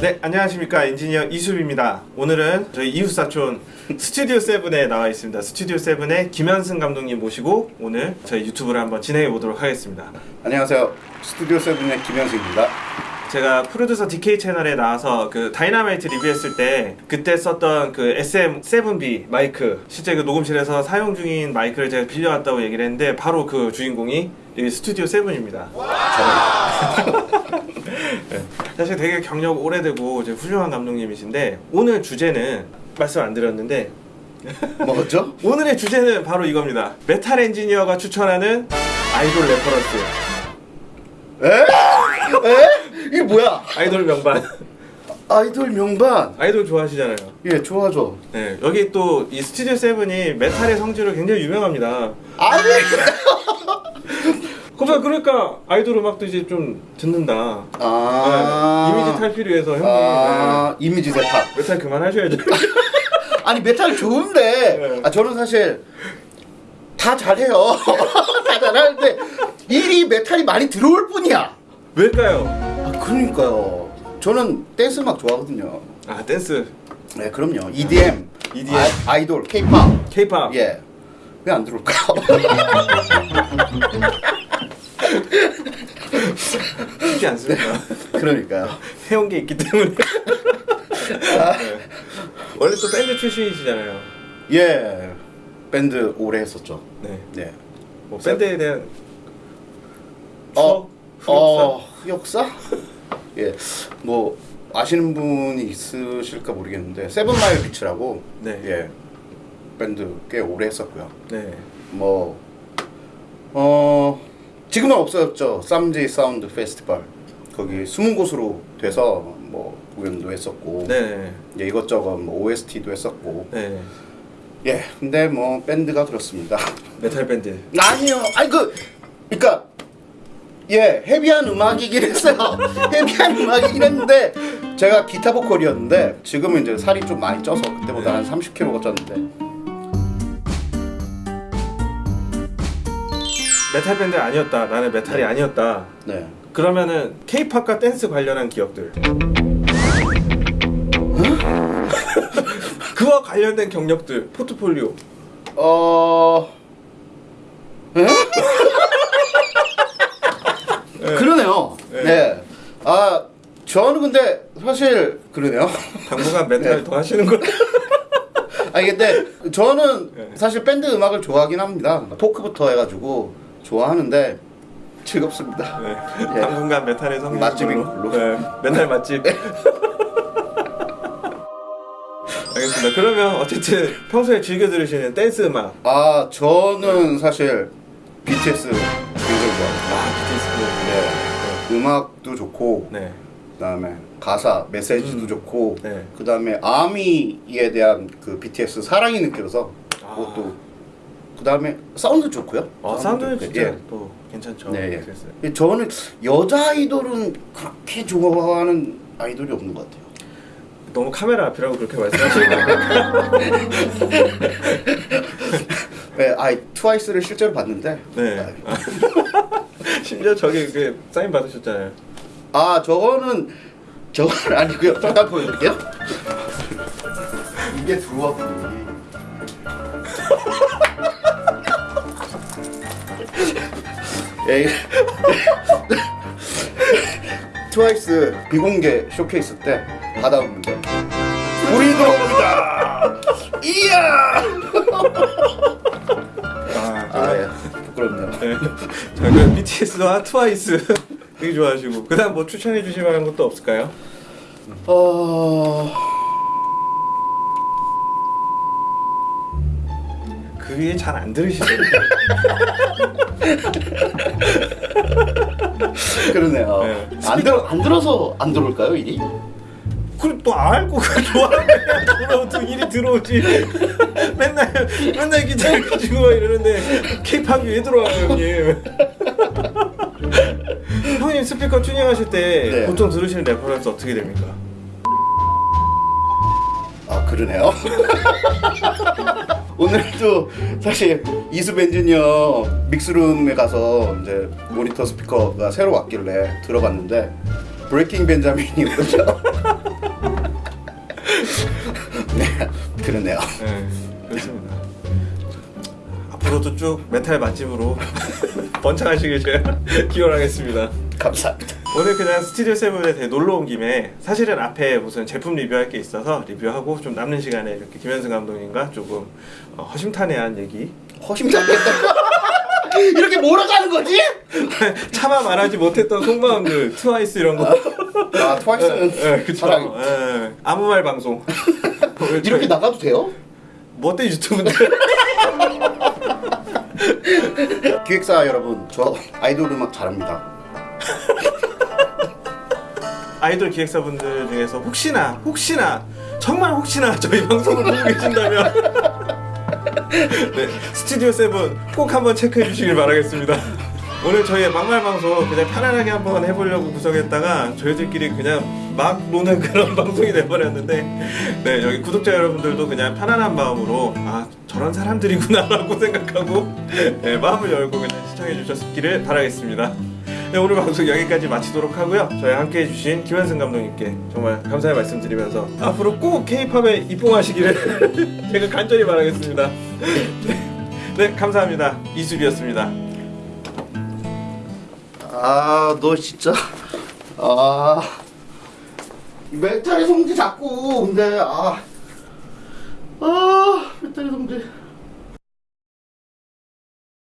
네, 안녕하십니까. 엔지니어 이수빈입니다. 오늘은 저희 이웃사촌 스튜디오 세븐에 나와 있습니다. 스튜디오 세븐의 김현승 감독님 모시고 오늘 저희 유튜브를 한번 진행해 보도록 하겠습니다. 안녕하세요. 스튜디오 세븐의 김현승입니다. 제가 프로듀서 DK 채널에 나와서 그 다이나마이트 리뷰했을 때 그때 썼던 그 SM7B 마이크 실제 그 녹음실에서 사용 중인 마이크를 제가 빌려왔다고 얘기를 했는데 바로 그 주인공이 이 스튜디오 세븐입니다. 네. 사실 되게 경력 오래되고 이제 훌륭한 감독님이신데 오늘 주제는 말씀 안 드렸는데 뭐죠? 오늘의 주제는 바로 이겁니다. 메탈 엔지니어가 추천하는 아이돌 reference. 에? 에? 이게 뭐야? 아이돌 명반. 아이돌 명반. 아이돌 좋아하시잖아요. 예, 좋아하죠. 네, 여기 또 이 스튜디오 세븐이 메탈의 성지로 굉장히 유명합니다. 아니. 그러니까 그러니까 아이돌 음악도 이제 좀 듣는다. 아. 네, 이미지 탈피를 위해서 형님 아, 이미지 세탁. 네, 메탈 그만하셔야죠. 아니 메탈 좋은데. 네. 아 저는 사실 다 잘해요. 다 잘하는데 일이 메탈이 많이 들어올 뿐이야. 왜일까요? 아 그러니까요. 저는 댄스 음악 좋아하거든요. 아 댄스, 네, 그럼요. EDM, EDM. 아이돌 K-팝. K-팝. 예. 왜 안 들어올까요? 쉽지 않습니다. 그러니까요. 해온 게 있기 때문에. 네. 원래 또 밴드 출신이시잖아요. 예. 밴드 오래 했었죠. 네. 네. 뭐 밴드에 대한 어, 추억, 어, 흑역사? 예. 뭐 아시는 분이 있으실까 모르겠는데 세븐 마일 비치라고 네. 예. 밴드 꽤 오래 했었고요. 네. 뭐 어, 지금은 없어졌죠. 쌈지 사운드 페스티벌. 거기 숨은 고수로 돼서 뭐 공연도 했었고 네. 예, 이것저것 뭐 OST도 했었고 네. 예 근데 뭐 밴드가 그렇습니다 메탈 밴드. 아니요 아니 그 그러니까 예 헤비한 음악이긴 했어요 헤비한 음악이긴 했는데 제가 기타 보컬이었는데 지금은 이제 살이 좀 많이 쪄서 그때보다 한 30kg가 쪘는데 메탈 밴드 아니었다. 나는 메탈이 아니었다. 네 그러면은 K-팝과 댄스 관련한 기억들. 그와 관련된 경력들, 포트폴리오. 어... 에? 그러네요. 네. 네. 아, 저는 근데 사실 그러네요. 당분간 메탈 네. 더 하시는 거. 아니 근데 저는 네. 사실 밴드 음악을 좋아하긴 합니다. 포크부터 해가지고 좋아하는데 즐겁습니다. 네. 예. 당분간 메탈의 성지 맛집인 걸로. 네. 메탈 맛집. 알겠습니다. 그러면 어쨌든 평소에 즐겨 들으시는 댄스 음악. 아 저는 사실 BTS 굉장히 좋아합니다. 아, BTS. 네. 음악도 좋고 네. 그다음에 가사 메시지도 음. 좋고 네. 그다음에 아미에 대한 그 BTS 사랑이 느껴서 아. 그것도 그 다음에 사운드 좋고요. 어, 사운드는 좋고. 진짜 예. 또 괜찮죠. 네. 예. 저는 여자 아이돌은 그렇게 좋아하는 아이돌이 없는 것 같아요. 너무 카메라 앞이라고 그렇게 말씀하시는 거 네, 아이 트와이스를 실제로 봤는데 네. 심지어 저기 그 사인 받으셨잖아요. 아 저거는 저건 아니고요. 잠깐 보여드릴게요. 이게 들어왔군요. 트와이스 비공개 쇼케이스 때 받아오는데 우리 들어옵니다. 이야. 아, 아 예. 부끄럽네요. 네. 자, 그 BTS와 트와이스 되게 좋아하시고 그 다음 뭐 추천해 주실 만한 것도 없을까요? 어. 그 위에 잘안 들으시죠? 그러네요. 네. 안 들어 안 들어서 안 들어올까요 일이? 그걸 또 알고 좋아하면 들어오든 일이 들어오지 맨날 맨날 기타를 가지고 막 이러는데 케이팝이 왜 들어와요 형님 형님 스피커 튜닝하실 때 네. 보통 들으시는 reference 어떻게 됩니까? 아 그러네요. 오늘도 사실 이수 엔지니어 믹스룸에 가서 이제 모니터 스피커가 새로 왔길래 들어봤는데 브레이킹 벤자민이거든요. 네, 그러네요. 네, 그렇습니다. 앞으로도 쭉 메탈 맛집으로 번창하시길 제가 기원하겠습니다. 감사합니다. 오늘 그냥 스튜디오 세븐에 대해 놀러 온 김에 사실은 앞에 무슨 제품 리뷰할 게 있어서 리뷰하고 좀 남는 시간에 이렇게 김현승 감독님과 조금 어, 허심탄회한 얘기 허심탄회했다. 이렇게 몰아가는 거지? 차마 말하지 못했던 속마음들 트와이스 이런 거 아 트와이스는 예, 그쵸 사랑이- 예, 아무 말 방송 이렇게 나가도 돼요? 뭐때 유튜브인데 기획사 여러분, 저 아이돌 음악 잘합니다. 아이돌 기획사분들 중에서 혹시나 혹시나 정말 혹시나 저희 방송을 보고 계신다면 네, 스튜디오 세븐 꼭 한번 체크해 주시길 바라겠습니다. 오늘 저희의 막말 방송 그냥 편안하게 한번 해보려고 구성했다가 저희들끼리 그냥 막 노는 그런 방송이 돼버렸는데 네 여기 구독자 여러분들도 그냥 편안한 마음으로 아 저런 사람들이구나 라고 생각하고 네, 마음을 열고 그냥 시청해 주셨기를 바라겠습니다. 네, 오늘 방송 여기까지 마치도록 하고요. 저희 함께 해주신 김현승 감독님께 정말 감사의 말씀 드리면서 앞으로 꼭 K-팝에 입봉하시기를 제가 간절히 바라겠습니다. 네, 네, 감사합니다. 이수리였습니다. 아, 너 진짜 아 메탈의 성지 자꾸 근데 아, 아 메탈의 성지.